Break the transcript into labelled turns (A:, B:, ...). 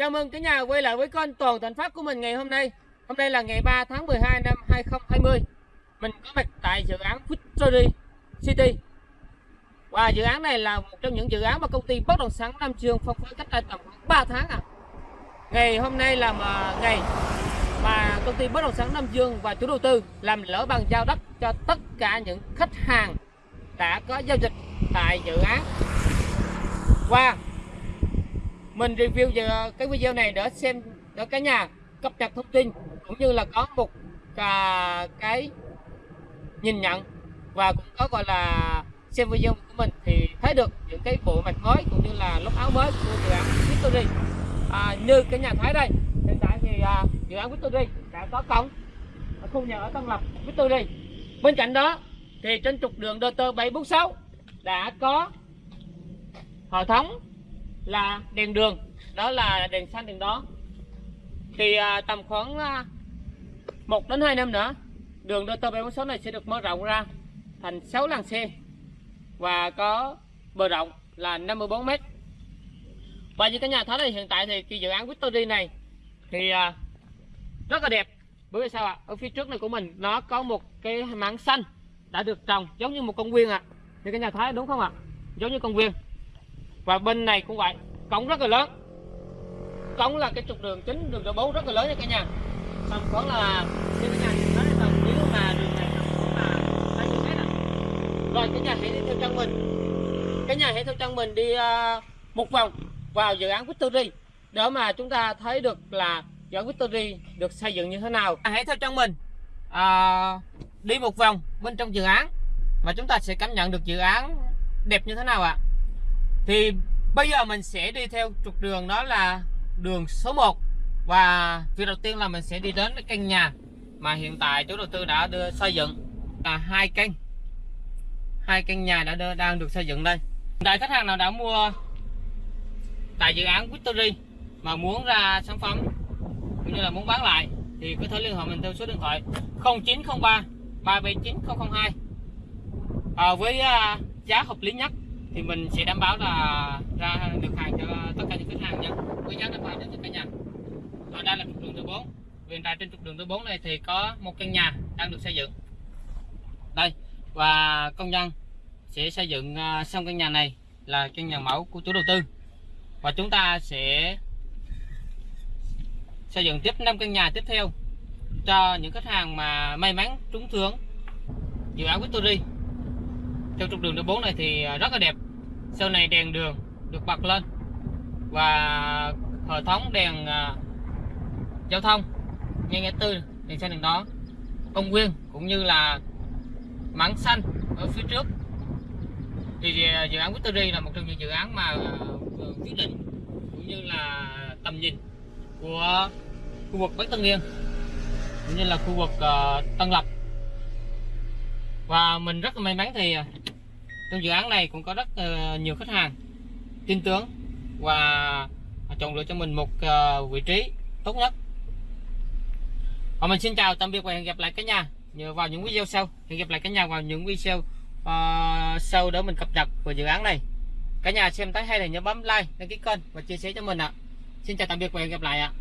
A: Chào mừng cả nhà quay lại với kênh Toàn Thành Phát của mình ngày hôm nay. Hôm nay là ngày 3 tháng 12 năm 2020. Mình có mặt tại dự án Victory City. Và dự án này là một trong những dự án mà công ty bất động sản Nam Dương phân phối cách đây tầm 3 tháng à. Ngày hôm nay là mà ngày mà công ty bất động sản Nam Dương và chủ đầu tư làm lỡ bàn giao đất cho tất cả những khách hàng đã có giao dịch tại dự án. Và mình review giờ cái video này để xem để cả nhà cập nhật thông tin cũng như là có một à, cái nhìn nhận và cũng có gọi là xem video của mình thì thấy được những cái bộ mặt mới cũng như là lốc áo mới của dự án Victory. À, như cái nhà thấy đây hiện tại thì à, dự án Victory đã có cổng ở khu nhà ở Tân Lập Victory. Bên cạnh đó thì trên trục đường DT 746 đã có hệ thống là đèn đường. Đó là đèn xanh đèn đó thì à, tầm khoảng à, 1 đến 2 năm nữa đường đô tô 46 này sẽ được mở rộng ra thành 6 làn xe và có bờ rộng là 54 m và như cả nhà thấy thì hiện tại thì cái dự án Victory này thì à, rất là đẹp. Bởi vì sao ạ? Ở phía trước này của mình nó có một cái mảng xanh đã được trồng giống như một công viên ạ. Như cả nhà thấy đúng không ạ? Giống như công viên và bên này cũng vậy cổng rất là lớn. Cổng là cái trục đường chính đường số 4 rất là lớn nha cả nhà. Xong khoảng là như cả nhà nhìn thấy là nếu mà đường này mà bao nhiêu mét à. rồi cả nhà hãy đi theo chân mình. Cả nhà hãy theo chân mình đi uh, một vòng vào dự án Victory. Để mà chúng ta thấy được là dự án Victory được xây dựng như thế nào. Hãy theo chân mình à, đi một vòng bên trong dự án. Và chúng ta sẽ cảm nhận được dự án đẹp như thế nào ạ thì bây giờ mình sẽ đi theo trục đường đó là đường số 1 và việc đầu tiên là mình sẽ đi đến cái căn nhà mà hiện tại chủ đầu tư đã đưa xây dựng. Là hai căn. Hai căn nhà đã đưa, đang được xây dựng đây. Đại khách hàng nào đã mua tại dự án Victory mà muốn ra sản phẩm cũng như là muốn bán lại thì có thể liên hệ mình theo số điện thoại 0903 379 002 à, với uh, giá hợp lý nhất thì mình sẽ đảm bảo là ra được hàng cho tất cả những khách hàng nha. Với giá đảm bảo cho tất cả nhà. Ở đây là trục đường thứ 4 hiện tại trên trục đường thứ 4 này thì có một căn nhà đang được xây dựng. Đây, và công nhân sẽ xây dựng à, xong căn nhà này là căn nhà mẫu của chủ đầu tư. Và chúng ta sẽ xây dựng tiếp 5 căn nhà tiếp theo cho những khách hàng mà may mắn trúng thưởng dự án Victory theo trục đường số 4 này thì à, rất là đẹp. Sau này đèn đường được bật lên và hệ thống đèn uh, giao thông ngay ngã tư đèn xanh đèn đó công viên cũng như là mảng xanh ở phía trước. Thì à, dự án Victory là một trong những dự án mà quyết định cũng như là tầm nhìn của khu vực Bắc Tân Yên cũng như là khu vực uh, Tân Lập. Và mình rất là may mắn thì trong dự án này cũng có rất uh, nhiều khách hàng tin tưởng và chọn lựa cho mình một uh, vị trí tốt nhất. Và mình xin chào tạm biệt và hẹn gặp lại cả nhà nhờ vào những video sau. Hẹn gặp lại cả nhà vào những video uh, sau để mình cập nhật về dự án này. Cả nhà xem thấy hay thì nhớ bấm like đăng ký kênh và chia sẻ cho mình ạ. Xin chào tạm biệt và hẹn gặp lại ạ.